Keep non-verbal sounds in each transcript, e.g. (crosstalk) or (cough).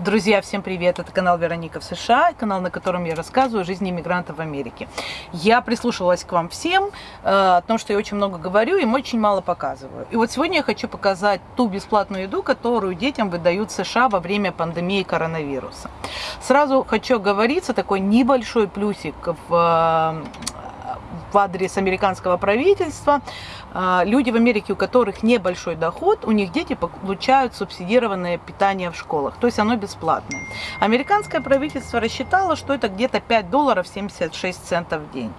Друзья, всем привет! Это канал Вероника в США, канал, на котором я рассказываю о жизни иммигрантов в Америке. Я прислушивалась к вам всем, э, о том, что я очень много говорю и очень мало показываю. И вот сегодня я хочу показать ту бесплатную еду, которую детям выдают США во время пандемии коронавируса. Сразу хочу говориться, такой небольшой плюсик в в адрес американского правительства. А, люди в Америке, у которых небольшой доход, у них дети получают субсидированное питание в школах, то есть оно бесплатное. Американское правительство рассчитало, что это где-то 5 долларов 76 центов в день.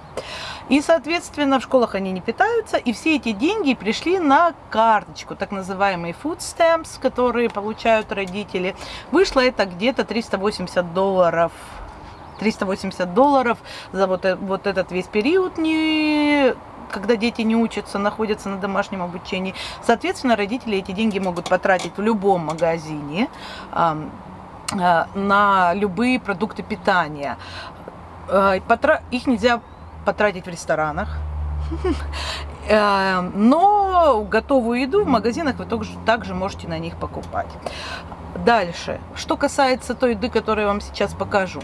И, соответственно, в школах они не питаются, и все эти деньги пришли на карточку, так называемый food stamps, которые получают родители. Вышло это где-то 380 долларов 380 долларов за вот, э, вот этот весь период, не, когда дети не учатся, находятся на домашнем обучении. Соответственно, родители эти деньги могут потратить в любом магазине э, на любые продукты питания. Э, их нельзя потратить в ресторанах. (laughs) Но готовую еду в магазинах вы также можете на них покупать. Дальше. Что касается той еды, которую я вам сейчас покажу.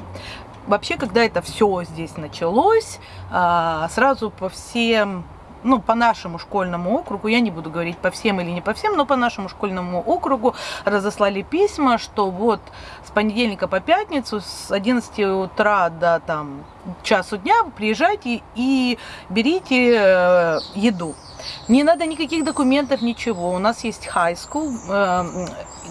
Вообще, когда это все здесь началось, а, сразу по всем ну, по нашему школьному округу, я не буду говорить по всем или не по всем, но по нашему школьному округу разослали письма, что вот с понедельника по пятницу с 11 утра до там часу дня приезжайте и берите э, еду. Не надо никаких документов, ничего. У нас есть high school, э,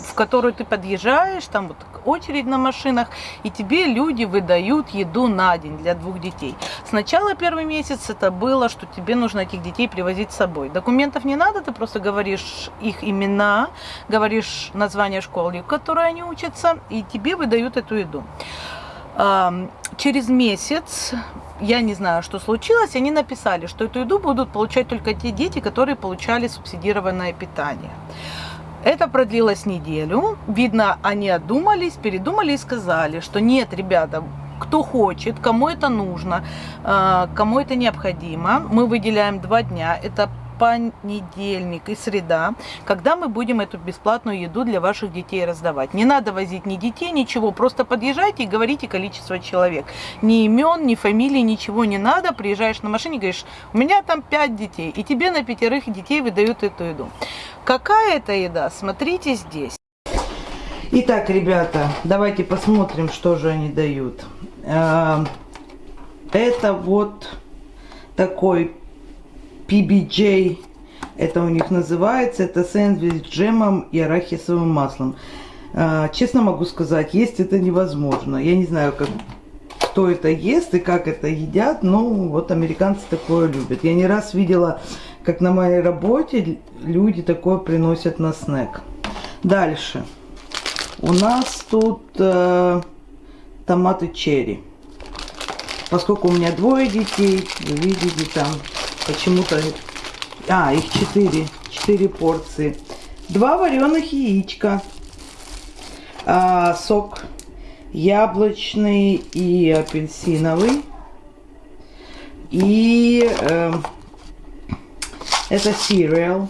в которую ты подъезжаешь, там вот очередь на машинах, и тебе люди выдают еду на день для двух детей. Сначала первый месяц это было, что тебе нужно этих детей привозить с собой. Документов не надо, ты просто говоришь их имена, говоришь название школы, в которой они учатся, и тебе выдают эту еду. Через месяц я не знаю, что случилось, они написали, что эту еду будут получать только те дети, которые получали субсидированное питание. Это продлилось неделю. Видно, они одумались, передумали и сказали, что нет, ребята, кто хочет, кому это нужно, э, кому это необходимо, мы выделяем два дня. Это понедельник и среда, когда мы будем эту бесплатную еду для ваших детей раздавать. Не надо возить ни детей, ничего, просто подъезжайте и говорите количество человек. Ни имен, ни фамилии, ничего не надо. Приезжаешь на машине, говоришь, у меня там пять детей, и тебе на пятерых детей выдают эту еду. Какая это еда? Смотрите здесь. Итак, ребята, давайте посмотрим, что же они дают. Э, это вот такой PBJ, это у них называется, это сэндвич с джемом и арахисовым маслом. А, честно могу сказать, есть это невозможно. Я не знаю, как, кто это ест и как это едят, но вот американцы такое любят. Я не раз видела, как на моей работе люди такое приносят на снэк. Дальше. У нас тут э, томаты черри. Поскольку у меня двое детей, вы видите там Почему-то... А, их 4. 4 порции. Два вареных яичка. А, сок яблочный и апельсиновый. И э, это cereal.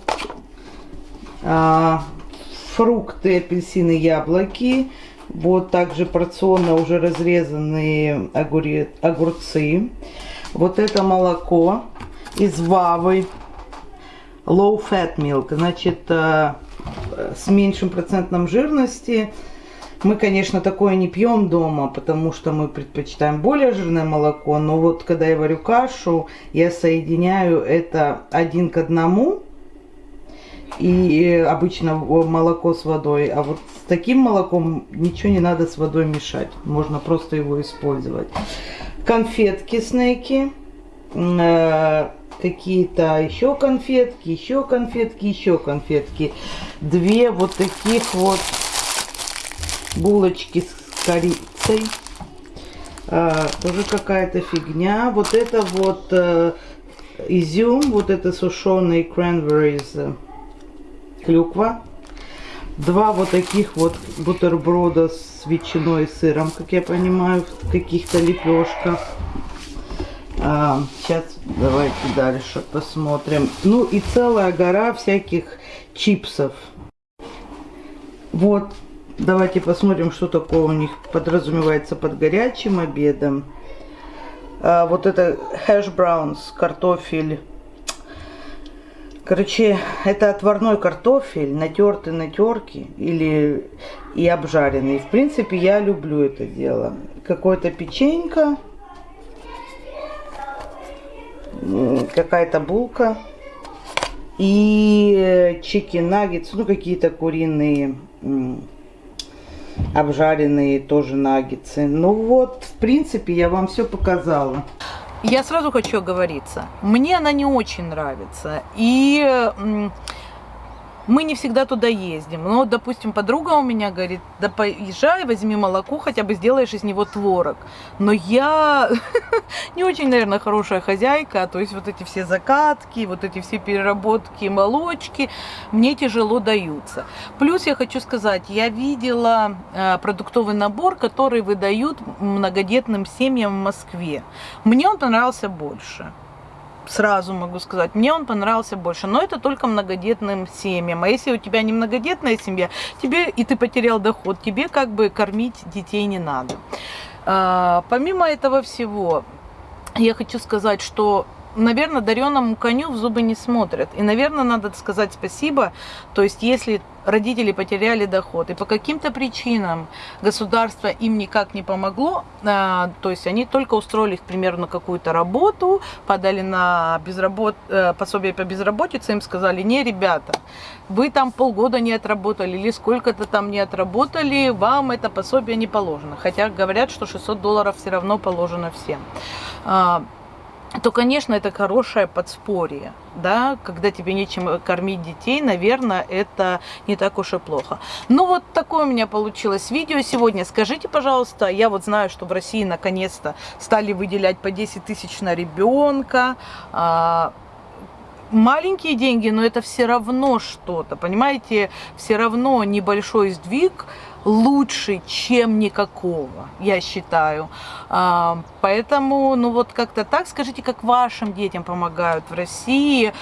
А, фрукты, апельсины, яблоки. Вот также порционно уже разрезанные огурцы. Вот это молоко из Вавы. Low fat milk, значит, э, с меньшим процентом жирности. Мы, конечно, такое не пьем дома, потому что мы предпочитаем более жирное молоко. Но вот когда я варю кашу, я соединяю это один к одному. И обычно молоко с водой. А вот с таким молоком ничего не надо с водой мешать. Можно просто его использовать. Конфетки снеки э, какие-то еще конфетки, еще конфетки, еще конфетки. Две вот таких вот булочки с корицей. А, тоже какая-то фигня. Вот это вот э, изюм, вот это сушеный cranberries, э, клюква. Два вот таких вот бутерброда с ветчиной и сыром, как я понимаю, в каких-то лепешках. А, сейчас давайте дальше посмотрим. Ну и целая гора всяких чипсов. Вот Давайте посмотрим, что такое у них подразумевается под горячим обедом. А, вот это хэш браунс, картофель. Короче, это отварной картофель, натертый на терке или и обжаренный. В принципе, я люблю это дело. Какое-то печенька, какая-то булка и чики наггетс, ну какие-то куриные обжаренные тоже наггетсы. Ну вот, в принципе, я вам все показала. Я сразу хочу оговориться. Мне она не очень нравится. И мы не всегда туда ездим. Но, допустим, подруга у меня говорит, да поезжай, возьми молоко, хотя бы сделаешь из него творог. Но я (laughs) не очень, наверное, хорошая хозяйка, то есть вот эти все закатки, вот эти все переработки, молочки мне тяжело даются. Плюс я хочу сказать, я видела э, продуктовый набор, который выдают многодетным семьям в Москве. Мне он понравился больше сразу могу сказать, мне он понравился больше, но это только многодетным семьям. А если у тебя не многодетная семья, тебе и ты потерял доход, тебе как бы кормить детей не надо. А, помимо этого всего, я хочу сказать, что наверное, дареному коню в зубы не смотрят. И, наверное, надо сказать спасибо. То есть, если родители потеряли доход, и по каким-то причинам государство им никак не помогло, а, то есть они только устроились, примерно, на какую-то работу, подали на безработ... Э, пособие по безработице, им сказали, не, ребята, вы там полгода не отработали или сколько-то там не отработали, вам это пособие не положено. Хотя говорят, что 600 долларов все равно положено всем. То, конечно, это хорошее подспорье, да, когда тебе нечем кормить детей, наверное, это не так уж и плохо. Ну, вот такое у меня получилось видео сегодня. Скажите, пожалуйста, я вот знаю, что в России наконец-то стали выделять по 10 тысяч на ребенка, а, маленькие деньги, но это все равно что-то, понимаете, все равно небольшой сдвиг, лучше, чем никакого, я считаю. А, поэтому, ну вот как-то так, скажите, как вашим детям помогают в России,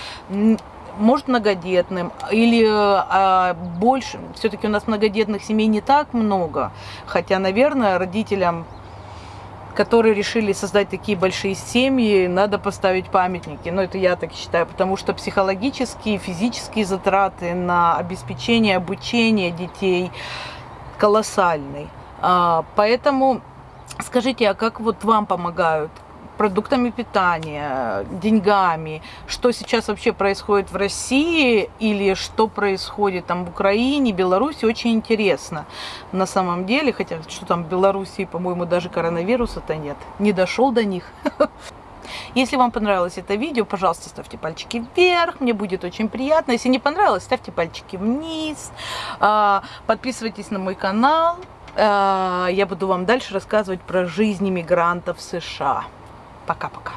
может многодетным или а, больше, все-таки у нас многодетных семей не так много, хотя, наверное, родителям которые решили создать такие большие семьи, надо поставить памятники. Но это я так считаю, потому что психологические, физические затраты на обеспечение обучения детей – колоссальный. А, поэтому скажите, а как вот вам помогают? продуктами питания, деньгами, что сейчас вообще происходит в России или что происходит там в Украине, Беларуси, очень интересно на самом деле, хотя что там в Беларуси, по-моему, даже коронавируса-то нет, не дошел до них. (laughs) Если вам понравилось это видео, пожалуйста, ставьте пальчики вверх, мне будет очень приятно. Если не понравилось, ставьте пальчики вниз, а, подписывайтесь на мой канал. А, я буду вам дальше рассказывать про жизнь иммигрантов в США. Пока-пока.